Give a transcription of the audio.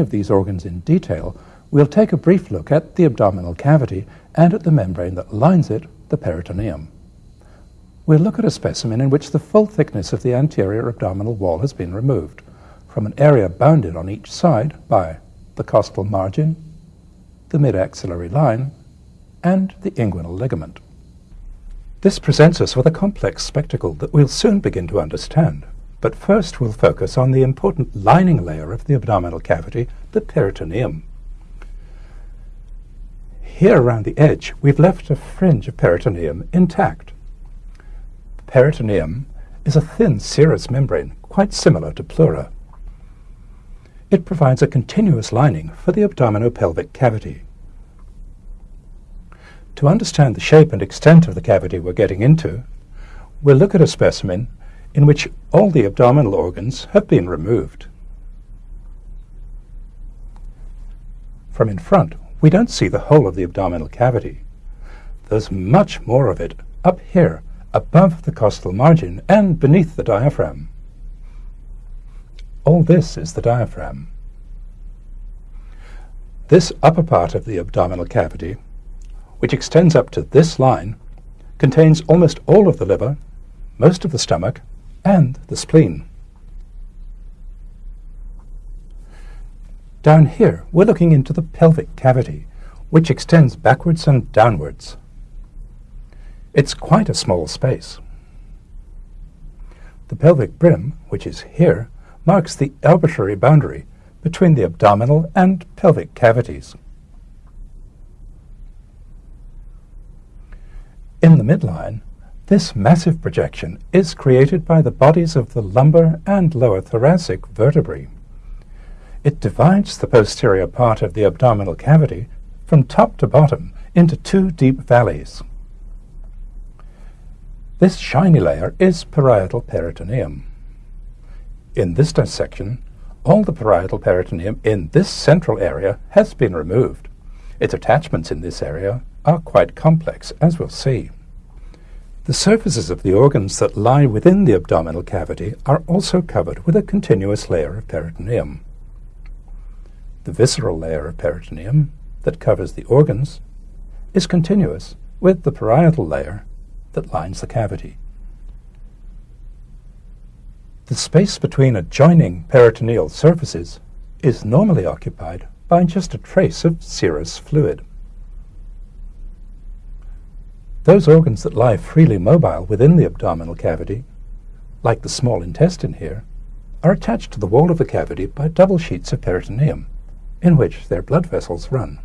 of these organs in detail, we'll take a brief look at the abdominal cavity and at the membrane that lines it, the peritoneum. We'll look at a specimen in which the full thickness of the anterior abdominal wall has been removed, from an area bounded on each side by the costal margin, the mid-axillary line, and the inguinal ligament. This presents us with a complex spectacle that we'll soon begin to understand. But first we'll focus on the important lining layer of the abdominal cavity, the peritoneum. Here around the edge, we've left a fringe of peritoneum intact. Peritoneum is a thin serous membrane, quite similar to pleura. It provides a continuous lining for the abdominopelvic cavity. To understand the shape and extent of the cavity we're getting into, we'll look at a specimen in which all the abdominal organs have been removed. From in front, we don't see the whole of the abdominal cavity. There's much more of it up here, above the costal margin and beneath the diaphragm. All this is the diaphragm. This upper part of the abdominal cavity, which extends up to this line, contains almost all of the liver, most of the stomach, and the spleen. Down here, we're looking into the pelvic cavity, which extends backwards and downwards. It's quite a small space. The pelvic brim, which is here, marks the arbitrary boundary between the abdominal and pelvic cavities. In the midline, this massive projection is created by the bodies of the lumbar and lower thoracic vertebrae. It divides the posterior part of the abdominal cavity from top to bottom into two deep valleys. This shiny layer is parietal peritoneum. In this dissection, all the parietal peritoneum in this central area has been removed. Its attachments in this area are quite complex, as we'll see. The surfaces of the organs that lie within the abdominal cavity are also covered with a continuous layer of peritoneum. The visceral layer of peritoneum that covers the organs is continuous with the parietal layer that lines the cavity. The space between adjoining peritoneal surfaces is normally occupied by just a trace of serous fluid. Those organs that lie freely mobile within the abdominal cavity, like the small intestine here, are attached to the wall of the cavity by double sheets of peritoneum, in which their blood vessels run.